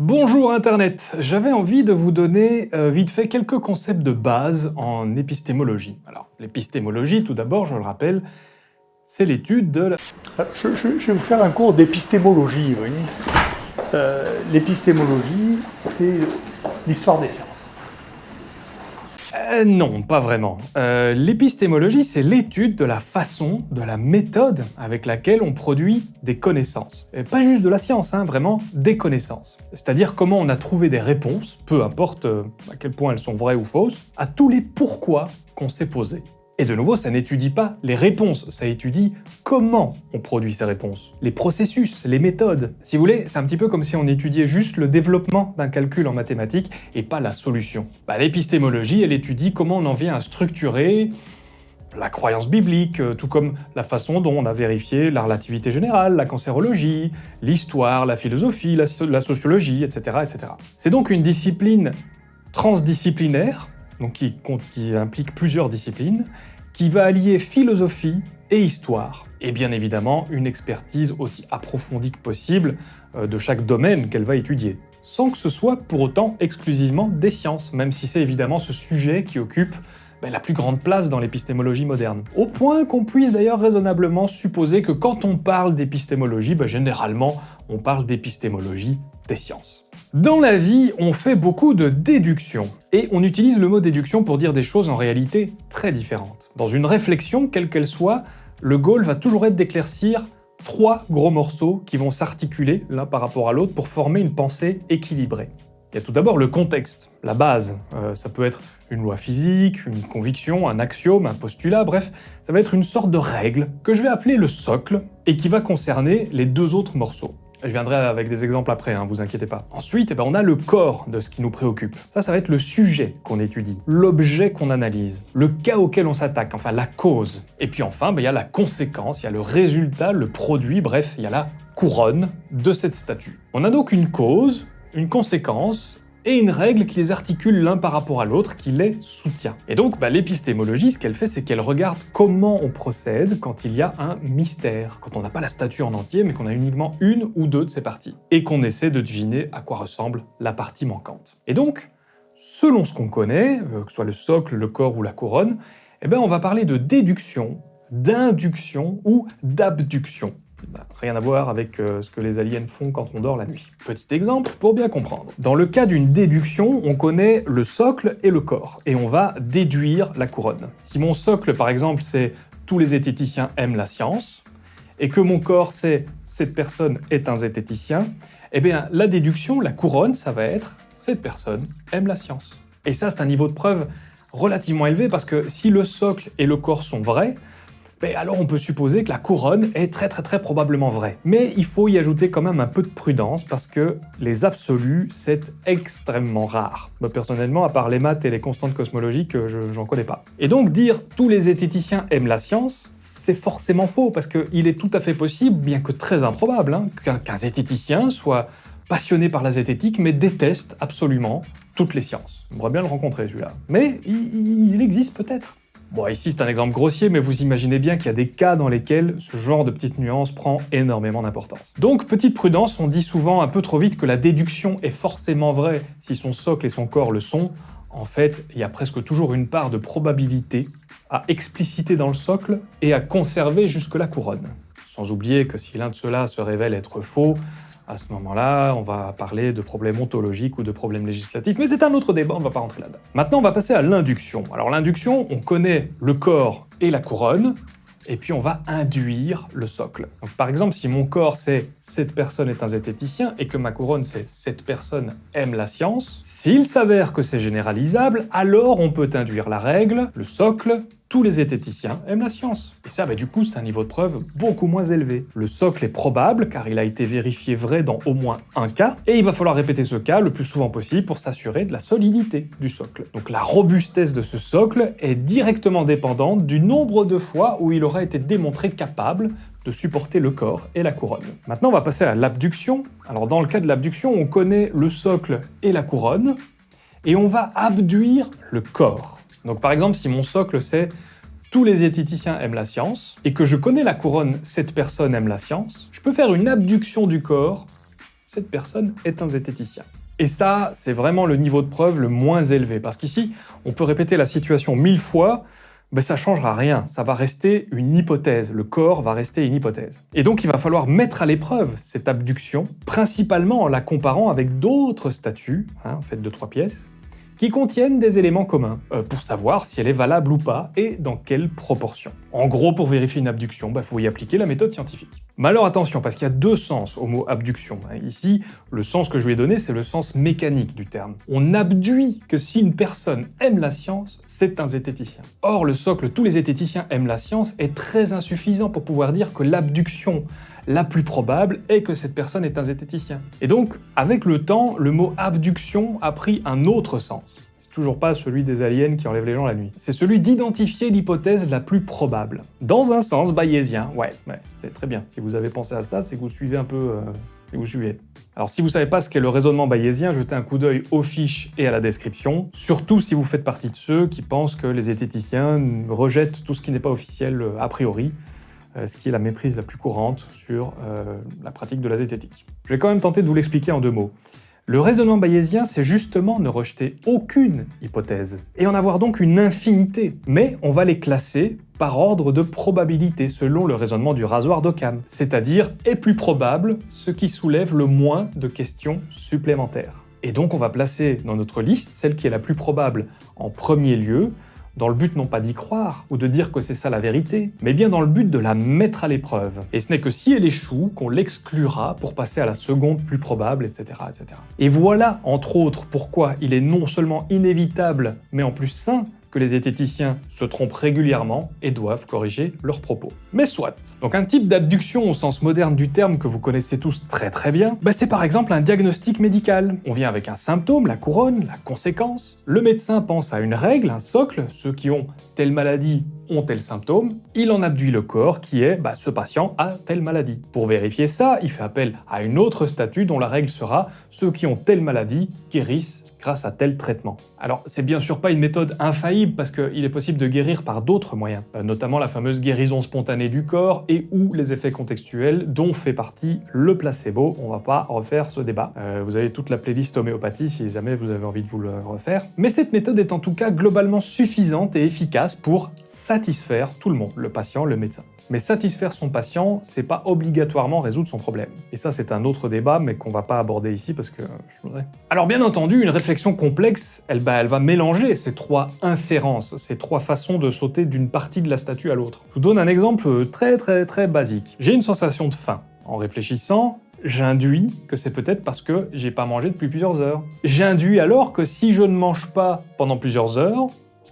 Bonjour Internet J'avais envie de vous donner euh, vite fait quelques concepts de base en épistémologie. Alors, l'épistémologie, tout d'abord, je le rappelle, c'est l'étude de la... Je, vais vous faire un cours d'épistémologie, voyez. Euh, l'épistémologie, c'est l'histoire des sciences. Euh, non, pas vraiment. Euh, l'épistémologie, c'est l'étude de la façon, de la méthode avec laquelle on produit des connaissances. Pas juste de la science, hein, vraiment des connaissances. C'est-à-dire comment on a trouvé des réponses, peu importe euh, à quel point elles sont vraies ou fausses, à tous les pourquoi qu'on s'est posés. Et de nouveau, ça n'étudie pas les réponses, ça étudie comment on produit ces réponses. Les processus, les méthodes. Si vous voulez, c'est un petit peu comme si on étudiait juste le développement d'un calcul en mathématiques et pas la solution. Bah, L'épistémologie, elle étudie comment on en vient à structurer la croyance biblique, euh, tout comme la façon dont on a vérifié la relativité générale, la cancérologie, l'histoire, la philosophie, la, sociologie, etc. etc. C'est donc une discipline transdisciplinaire donc qui, implique plusieurs disciplines, qui va allier philosophie et histoire, et bien évidemment une expertise aussi approfondie que possible euh, de chaque domaine qu'elle va étudier, sans que ce soit pour autant exclusivement des sciences, même si c'est évidemment ce sujet qui occupe ben, la plus grande place dans l'épistémologie moderne. Au point qu'on puisse d'ailleurs raisonnablement supposer que quand on parle d'épistémologie, ben, généralement on parle d'épistémologie des sciences. Dans la vie, on fait beaucoup de déduction, et on utilise le mot déduction pour dire des choses en réalité très différentes. Dans une réflexion, quelle qu'elle soit, le goal va toujours être d'éclaircir trois gros morceaux qui vont s'articuler l'un par rapport à l'autre pour former une pensée équilibrée. Il y a tout d'abord le contexte, la base. Euh, ça peut être une loi physique, une conviction, un axiome, un postulat, bref, ça va être une sorte de règle que je vais appeler le socle et qui va concerner les deux autres morceaux. Je viendrai avec des exemples après, hein, vous inquiétez pas. Ensuite, eh ben, on a le corps de ce qui nous préoccupe. Ça, ça va être le sujet qu'on étudie, l'objet qu'on analyse, le cas auquel on s'attaque, enfin la cause. Et puis enfin, ben, il y a la conséquence, il y a le résultat, le produit, bref, il y a la couronne de cette statue. On a donc une cause, une conséquence et une règle qui les articule l'un par rapport à l'autre, qui les soutient. Et donc, bah, l'épistémologie, ce qu'elle fait, c'est qu'elle regarde comment on procède quand il y a un mystère, quand on n'a pas la statue en entier, mais qu'on a uniquement une ou deux de ses parties, et qu'on essaie de deviner à quoi ressemble la partie manquante. Et donc, selon ce qu'on connaît, euh, que ce soit le socle, le corps ou la couronne, eh ben on va parler de déduction, d'induction ou d'abduction. Bah, rien à voir avec euh, ce que les aliens font quand on dort la nuit. Petit exemple pour bien comprendre. Dans le cas d'une déduction, on connaît le socle et le corps, et on va déduire la couronne. Si mon socle, par exemple, c'est « tous les zététiciens aiment la science », et que mon corps c'est « cette personne est un zététicien », eh bien la déduction, la couronne, ça va être « cette personne aime la science ». Et ça, c'est un niveau de preuve relativement élevé, parce que si le socle et le corps sont vrais, alors on peut supposer que la couronne est très très très probablement vraie. Mais il faut y ajouter quand même un peu de prudence parce que les absolus, c'est extrêmement rare. Moi personnellement, à part les maths et les constantes cosmologiques, j'en connais pas. Et donc dire « tous les zététiciens aiment la science », c'est forcément faux parce qu'il est tout à fait possible, bien que très improbable, hein, qu'un zététicien soit passionné par la zététique mais déteste absolument toutes les sciences. J'aimerais bien le rencontrer celui-là. Mais il existe peut-être. Bon, ici c'est un exemple grossier, mais vous imaginez bien qu'il y a des cas dans lesquels ce genre de petites nuances prend énormément d'importance. Donc, petite prudence, on dit souvent un peu trop vite que la déduction est forcément vraie si son socle et son corps le sont. En fait, il y a presque toujours une part de probabilité à expliciter dans le socle et à conserver jusque la couronne. Sans oublier que si l'un de ceux-là se révèle être faux, à ce moment-là, on va parler de problèmes ontologiques ou de problèmes législatifs, mais c'est un autre débat, on ne va pas rentrer là-dedans. Maintenant, on va passer à l'induction. Alors l'induction, on connaît le corps et la couronne, et puis on va induire le socle. Donc, par exemple, si mon corps c'est « cette personne est un zététicien » et que ma couronne c'est « cette personne aime la science », s'il s'avère que c'est généralisable, alors on peut induire la règle, le socle, tous les zététiciens aiment la science. Et ça, bah, du coup, c'est un niveau de preuve beaucoup moins élevé. Le socle est probable, car il a été vérifié vrai dans au moins un cas, et il va falloir répéter ce cas le plus souvent possible pour s'assurer de la solidité du socle. Donc la robustesse de ce socle est directement dépendante du nombre de fois où il aura été démontré capable de supporter le corps et la couronne. Maintenant, on va passer à l'abduction. Alors dans le cas de l'abduction, on connaît le socle et la couronne, et on va abduire le corps. Donc par exemple, si mon socle c'est « tous les zététiciens aiment la science » et que je connais la couronne « cette personne aime la science », je peux faire une abduction du corps cette personne est un zététicien. Et ça, c'est vraiment le niveau de preuve le moins élevé, parce qu'ici, on peut répéter la situation mille fois, ben ça changera rien, ça va rester une hypothèse, le corps va rester une hypothèse. Et donc il va falloir mettre à l'épreuve cette abduction, principalement en la comparant avec d'autres statues, hein, faites de trois pièces, qui contiennent des éléments communs, euh, pour savoir si elle est valable ou pas et dans quelle proportion. En gros, pour vérifier une abduction, il bah, faut y appliquer la méthode scientifique. Mais alors attention, parce qu'il y a deux sens au mot abduction. Hein. Ici, le sens que je lui ai donné, c'est le sens mécanique du terme. On abduit que si une personne aime la science, c'est un zététicien. Or, le socle « tous les zététiciens aiment la science » est très insuffisant pour pouvoir dire que l'abduction la plus probable est que cette personne est un zététicien. Et donc, avec le temps, le mot abduction a pris un autre sens. C'est toujours pas celui des aliens qui enlèvent les gens la nuit. C'est celui d'identifier l'hypothèse la plus probable. Dans un sens bayésien, ouais, c'est très bien. Si vous avez pensé à ça, c'est que vous suivez un peu... Euh, vous suivez. Alors si vous savez pas ce qu'est le raisonnement bayésien, jetez un coup d'œil aux fiches et à la description, surtout si vous faites partie de ceux qui pensent que les zététiciens rejettent tout ce qui n'est pas officiel euh, a priori, ce qui est la méprise la plus courante sur euh, la pratique de la zététique. Je vais quand même tenter de vous l'expliquer en deux mots. Le raisonnement bayésien, c'est justement ne rejeter aucune hypothèse, et en avoir donc une infinité, mais on va les classer par ordre de probabilité selon le raisonnement du rasoir d'Occam, c'est-à-dire est plus probable ce qui soulève le moins de questions supplémentaires. Et donc on va placer dans notre liste celle qui est la plus probable en premier lieu, dans le but non pas d'y croire ou de dire que c'est ça la vérité, mais bien dans le but de la mettre à l'épreuve. Et ce n'est que si elle échoue qu'on l'exclura pour passer à la seconde plus probable, etc., etc. Et voilà, entre autres, pourquoi il est non seulement inévitable, mais en plus sain que les zététiciens se trompent régulièrement et doivent corriger leurs propos. Mais soit. Donc un type d'abduction au sens moderne du terme que vous connaissez tous très très bien, bah c'est par exemple un diagnostic médical. On vient avec un symptôme, la couronne, la conséquence. Le médecin pense à une règle, un socle, ceux qui ont telle maladie ont tel symptôme, il en abduit le corps qui est bah, ce patient a telle maladie. Pour vérifier ça, il fait appel à une autre statue dont la règle sera ceux qui ont telle maladie guérissent grâce à tel traitement. Alors, c'est bien sûr pas une méthode infaillible parce qu'il est possible de guérir par d'autres moyens, euh, notamment la fameuse guérison spontanée du corps et ou les effets contextuels dont fait partie le placebo. On va pas refaire ce débat. Euh, vous avez toute la playlist homéopathie si jamais vous avez envie de vous le refaire. Mais cette méthode est en tout cas globalement suffisante et efficace pour satisfaire tout le monde, le patient, le médecin. Mais satisfaire son patient, c'est pas obligatoirement résoudre son problème. Et ça, c'est un autre débat, mais qu'on va pas aborder ici parce que voudrais... Alors bien entendu, une réflexion complexe, elle, bah, elle va mélanger ces trois inférences, ces trois façons de sauter d'une partie de la statue à l'autre. Je vous donne un exemple très très très basique. J'ai une sensation de faim. En réfléchissant, j'induis que c'est peut-être parce que j'ai pas mangé depuis plusieurs heures. J'induis alors que si je ne mange pas pendant plusieurs heures,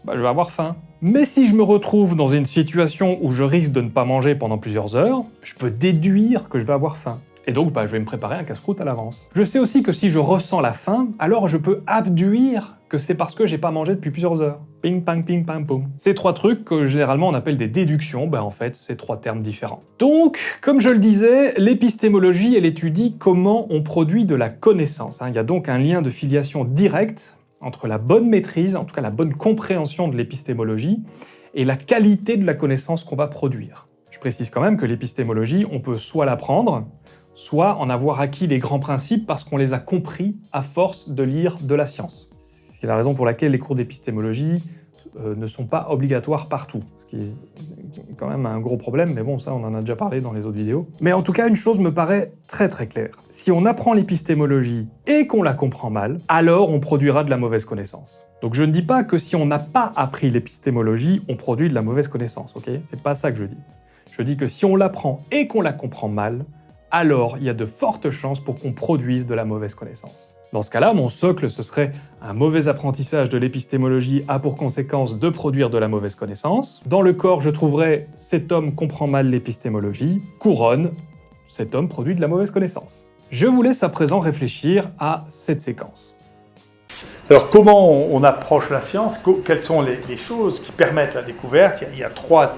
bah, je vais avoir faim. Mais si je me retrouve dans une situation où je risque de ne pas manger pendant plusieurs heures, je peux déduire que je vais avoir faim. Et donc, bah, je vais me préparer un casse-croûte à l'avance. Je sais aussi que si je ressens la faim, alors je peux abduire que c'est parce que j'ai pas mangé depuis plusieurs heures. Ping, pang, ping, pang, poum. Ces trois trucs que généralement on appelle des déductions, bah en fait, c'est trois termes différents. Donc, comme je le disais, l'épistémologie, elle étudie comment on produit de la connaissance. Hein. Il y a donc un lien de filiation direct entre la bonne maîtrise, en tout cas la bonne compréhension de l'épistémologie, et la qualité de la connaissance qu'on va produire. Je précise quand même que l'épistémologie, on peut soit l'apprendre, soit en avoir acquis les grands principes parce qu'on les a compris à force de lire de la science. C'est la raison pour laquelle les cours d'épistémologie euh, ne sont pas obligatoires partout, ce qui est quand même un gros problème, mais bon, ça on en a déjà parlé dans les autres vidéos. Mais en tout cas, une chose me paraît très très claire. Si on apprend l'épistémologie et qu'on la comprend mal, alors on produira de la mauvaise connaissance. Donc je ne dis pas que si on n'a pas appris l'épistémologie, on produit de la mauvaise connaissance, ok? C'est pas ça que je dis. Je dis que si on l'apprend et qu'on la comprend mal, alors il y a de fortes chances pour qu'on produise de la mauvaise connaissance. Dans ce cas-là, mon socle, ce serait un mauvais apprentissage de l'épistémologie a pour conséquence de produire de la mauvaise connaissance. Dans le corps, je trouverais cet homme comprend mal l'épistémologie. Couronne, cet homme produit de la mauvaise connaissance. Je vous laisse à présent réfléchir à cette séquence. Alors comment on approche la science? Quelles sont les, choses qui permettent la découverte? Il y a, trois,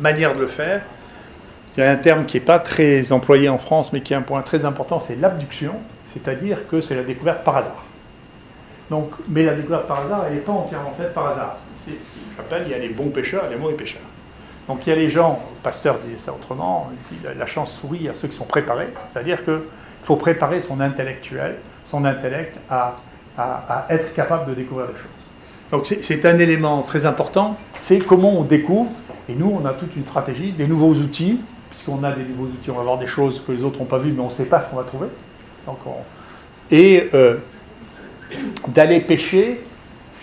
manières de le faire. Il y a un terme qui n'est pas très employé en France, mais qui est un point très important, c'est l'abduction c'est-à-dire que c'est la découverte par hasard. Donc, mais la découverte par hasard, elle n'est pas entièrement faite par hasard. C'est ce que j'appelle, il y a les bons pêcheurs et les mauvais pêcheurs. Donc il y a les gens, Pasteur dit ça autrement, il dit la chance sourit à ceux qui sont préparés, c'est-à-dire que Il faut préparer son intellectuel, son intellect à, à être capable de découvrir des choses. Donc c'est un élément très important, c'est comment on découvre, et nous on a toute une stratégie, des nouveaux outils, puisqu'on a des nouveaux outils, on va voir des choses que les autres n'ont pas vues, mais on ne sait pas ce qu'on va trouver. Et euh, d'aller pêcher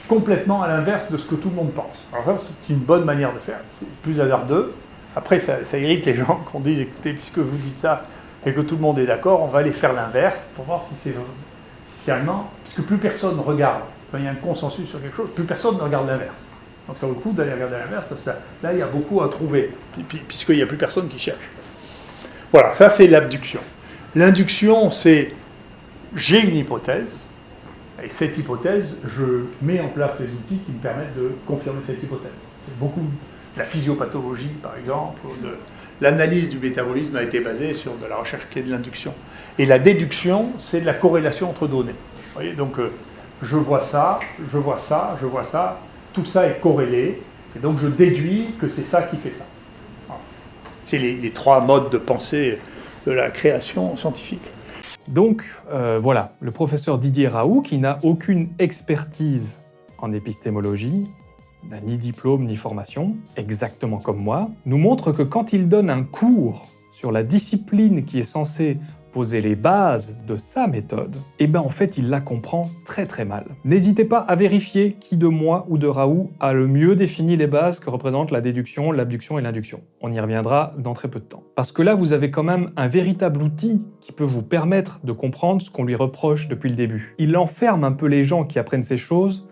complètement à l'inverse de ce que tout le monde pense. Alors c'est une bonne manière de faire, c'est plus hasardeux. Après, ça, irrite les gens qu'on dise, écoutez, puisque vous dites ça et que tout le monde est d'accord, on va aller faire l'inverse pour voir si c'est finalement, puisque plus personne regarde quand il y a un consensus sur quelque chose, plus personne ne regarde l'inverse. Donc ça vaut le coup d'aller regarder l'inverse, parce que là, il y a beaucoup à trouver, puisqu'il n'y a plus personne qui cherche. Voilà, ça c'est l'abduction. L'induction, c'est j'ai une hypothèse, et cette hypothèse, je mets en place les outils qui me permettent de confirmer cette hypothèse. Beaucoup de la physiopathologie, par exemple, l'analyse du métabolisme a été basée sur de la recherche qui est de l'induction. Et la déduction, c'est de la corrélation entre données. Vous voyez, donc euh, je vois ça, je vois ça, je vois ça, tout ça est corrélé, et donc je déduis que c'est ça qui fait ça. C'est les, trois modes de pensée de la création scientifique. Donc euh, voilà, le professeur Didier Raoult, qui n'a aucune expertise en épistémologie, n'a ni diplôme ni formation, exactement comme moi, nous montre que quand il donne un cours sur la discipline qui est censée poser les bases de sa méthode, eh ben en fait il la comprend très très mal. N'hésitez pas à vérifier qui de moi ou de Raoult a le mieux défini les bases que représentent la déduction, l'abduction et l'induction. On y reviendra dans très peu de temps. Parce que là vous avez quand même un véritable outil qui peut vous permettre de comprendre ce qu'on lui reproche depuis le début. Il enferme un peu les gens qui apprennent ces choses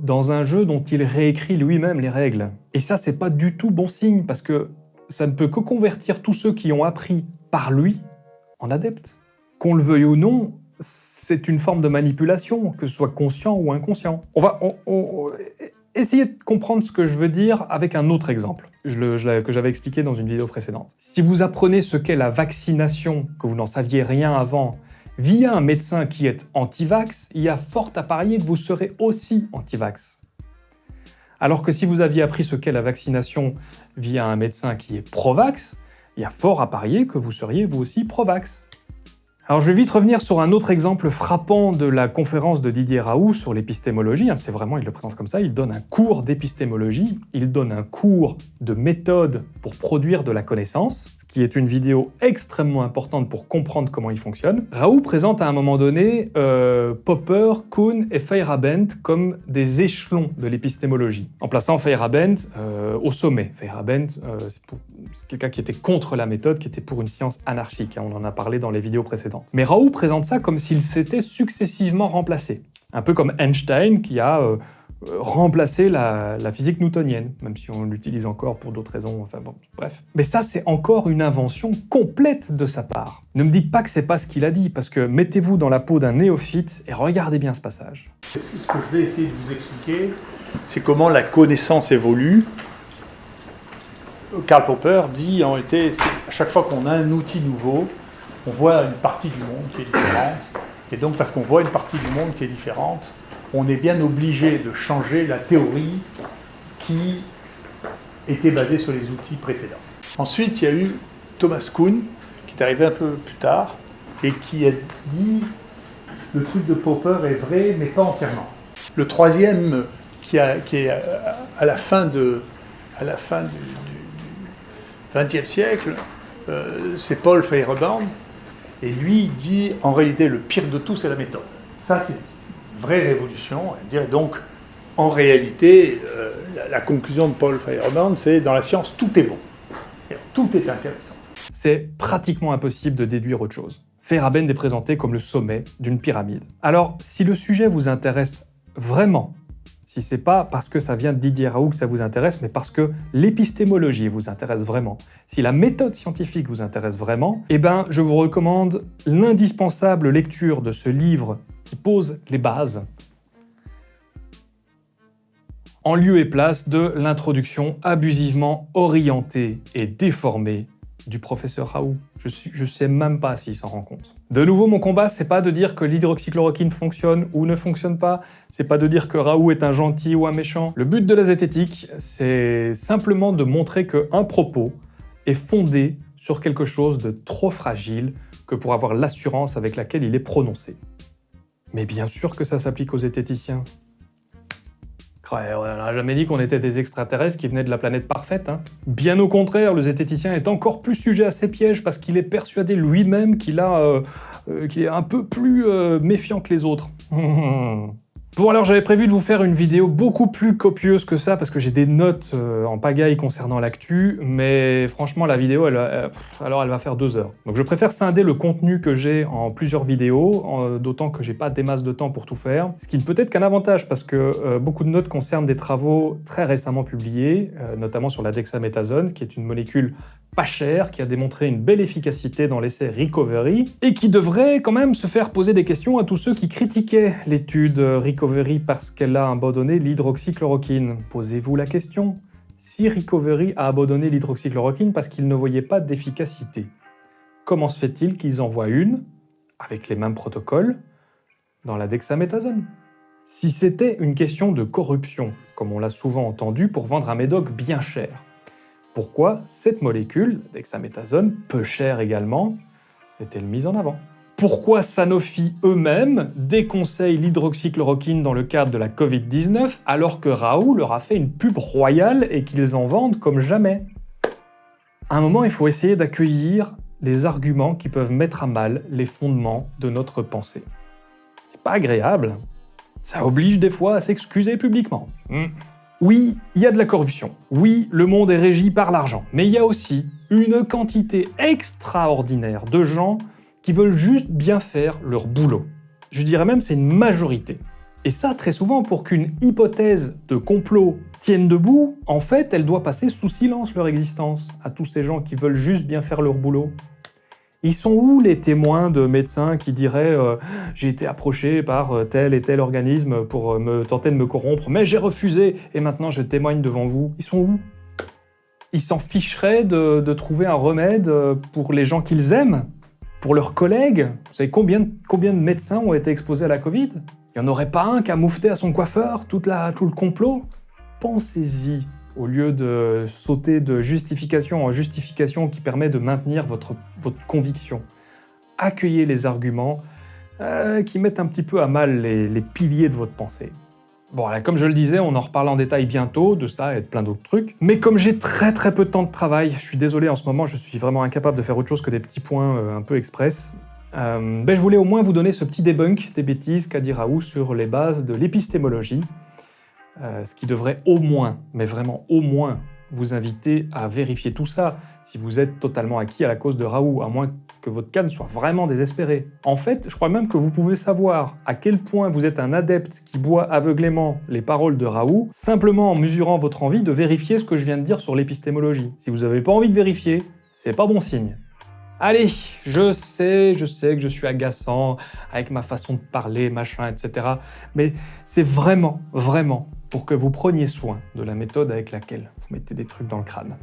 dans un jeu dont il réécrit lui-même les règles. Et ça c'est pas du tout bon signe parce que ça ne peut que convertir tous ceux qui ont appris par lui en adepte. Qu'on le veuille ou non, c'est une forme de manipulation, que ce soit conscient ou inconscient. On va essayer de comprendre ce que je veux dire avec un autre exemple que j'avais expliqué dans une vidéo précédente. Si vous apprenez ce qu'est la vaccination, que vous n'en saviez rien avant, via un médecin qui est anti-vax, il y a fort à parier que vous serez aussi anti-vax. Alors que si vous aviez appris ce qu'est la vaccination via un médecin qui est pro-vax, il y a fort à parier que vous seriez vous aussi pro-vax. Alors je vais vite revenir sur un autre exemple frappant de la conférence de Didier Raoult sur l'épistémologie. Hein, c'est vraiment, il le présente comme ça, il donne un cours d'épistémologie, il donne un cours de méthode pour produire de la connaissance, ce qui est une vidéo extrêmement importante pour comprendre comment il fonctionne. Raoult présente à un moment donné euh, Popper, Kuhn et Feyerabend comme des échelons de l'épistémologie, en plaçant Feyerabend euh, au sommet. Feyerabend, euh, c'est quelqu'un qui était contre la méthode, qui était pour une science anarchique, hein, on en a parlé dans les vidéos précédentes. Mais Raoult présente ça comme s'il s'était successivement remplacé. Un peu comme Einstein qui a euh, remplacé la, physique newtonienne, même si on l'utilise encore pour d'autres raisons, enfin bon, bref. Mais ça, c'est encore une invention complète de sa part. Ne me dites pas que c'est pas ce qu'il a dit, parce que mettez-vous dans la peau d'un néophyte et regardez bien ce passage. Ce que je vais essayer de vous expliquer, c'est comment la connaissance évolue. Karl Popper dit en réalité, à chaque fois qu'on a un outil nouveau, on voit une partie du monde qui est différente. Et donc, parce qu'on voit une partie du monde qui est différente, on est bien obligé de changer la théorie qui était basée sur les outils précédents. Ensuite, il y a eu Thomas Kuhn, qui est arrivé un peu plus tard, et qui a dit le truc de Popper est vrai, mais pas entièrement. Le troisième, qui, est à la fin, de, la fin du XXe siècle, euh, c'est Paul Feyerabend, et lui dit, en réalité, le pire de tout, c'est la méthode. Ça, c'est vraie révolution. Dire donc, en réalité, euh, la, conclusion de Paul Feyerabend, c'est dans la science, tout est bon. tout est intéressant. C'est pratiquement impossible de déduire autre chose. Feyerabend est présenté comme le sommet d'une pyramide. Alors, si le sujet vous intéresse vraiment, si c'est pas parce que ça vient de Didier Raoult que ça vous intéresse, mais parce que l'épistémologie vous intéresse vraiment, si la méthode scientifique vous intéresse vraiment, eh ben, je vous recommande l'indispensable lecture de ce livre qui pose les bases en lieu et place de l'introduction abusivement orientée et déformée du professeur Raoult. Je ne sais même pas s'il s'en rend compte. De nouveau, mon combat, c'est pas de dire que l'hydroxychloroquine fonctionne ou ne fonctionne pas, c'est pas de dire que Raoult est un gentil ou un méchant. Le but de la zététique, c'est simplement de montrer qu'un propos est fondé sur quelque chose de trop fragile que pour avoir l'assurance avec laquelle il est prononcé. Mais bien sûr que ça s'applique aux zététiciens. On n'a jamais dit qu'on était des extraterrestres qui venaient de la planète parfaite. Hein. Bien au contraire, le zététicien est encore plus sujet à ces pièges parce qu'il est persuadé lui-même qu'il euh, euh, est un peu plus euh, méfiant que les autres. Bon alors j'avais prévu de vous faire une vidéo beaucoup plus copieuse que ça parce que j'ai des notes euh, en pagaille concernant l'actu, mais franchement la vidéo, elle, alors elle va faire deux heures. Donc je préfère scinder le contenu que j'ai en plusieurs vidéos, d'autant que j'ai pas des masses de temps pour tout faire, ce qui ne peut être qu'un avantage parce que euh, beaucoup de notes concernent des travaux très récemment publiés, euh, notamment sur la dexaméthasone, qui est une molécule pas chère, qui a démontré une belle efficacité dans l'essai Recovery, et qui devrait quand même se faire poser des questions à tous ceux qui critiquaient l'étude Recovery parce qu'elle a abandonné l'hydroxychloroquine. Posez-vous la question. Si Recovery a abandonné l'hydroxychloroquine parce qu'il ne voyait pas d'efficacité, comment se fait-il qu'ils envoient une, avec les mêmes protocoles, dans la dexaméthasone? Si c'était une question de corruption, comme on l'a souvent entendu pour vendre un médoc bien cher, pourquoi cette molécule, dexaméthasone, peu chère également, est-elle mise en avant? Pourquoi Sanofi eux-mêmes déconseillent l'hydroxychloroquine dans le cadre de la Covid-19 alors que Raoult leur a fait une pub royale et qu'ils en vendent comme jamais? À un moment, il faut essayer d'accueillir les arguments qui peuvent mettre à mal les fondements de notre pensée. C'est pas agréable. Ça oblige des fois à s'excuser publiquement. Hmm. Oui, il y a de la corruption. Oui, le monde est régi par l'argent. Mais il y a aussi une quantité extraordinaire de gens qui veulent juste bien faire leur boulot. Je dirais même c'est une majorité. Et ça, très souvent, pour qu'une hypothèse de complot tienne debout, en fait, elle doit passer sous silence leur existence à tous ces gens qui veulent juste bien faire leur boulot. Ils sont où les témoins de médecins qui diraient euh, j'ai été approché par euh, tel et tel organisme pour euh, me tenter de me corrompre, mais j'ai refusé et maintenant je témoigne devant vous ». Ils sont où? Ils s'en ficheraient de, trouver un remède pour les gens qu'ils aiment? Pour leurs collègues? Vous savez combien, combien de médecins ont été exposés à la Covid? Il n'y en aurait pas un qui a moufté à son coiffeur tout le complot? Pensez-y au lieu de sauter de justification en justification qui permet de maintenir votre, conviction. Accueillez les arguments euh, qui mettent un petit peu à mal les, piliers de votre pensée. Bon, là, comme je le disais, on en reparle en détail bientôt, de ça et de plein d'autres trucs. Mais comme j'ai très très peu de temps de travail, je suis désolé en ce moment, je suis vraiment incapable de faire autre chose que des petits points euh, un peu express. Euh, ben, je voulais au moins vous donner ce petit debunk des bêtises qu'a dit Raoult sur les bases de l'épistémologie. Euh, ce qui devrait au moins, mais vraiment au moins, vous inviter à vérifier tout ça si vous êtes totalement acquis à la cause de Raoult, à moins que votre canne soit vraiment désespéré. En fait, je crois même que vous pouvez savoir à quel point vous êtes un adepte qui boit aveuglément les paroles de Raoult, simplement en mesurant votre envie de vérifier ce que je viens de dire sur l'épistémologie. Si vous n'avez pas envie de vérifier, c'est pas bon signe. Allez, je sais, je sais que je suis agaçant avec ma façon de parler, machin, etc. Mais c'est vraiment, vraiment pour que vous preniez soin de la méthode avec laquelle vous mettez des trucs dans le crâne.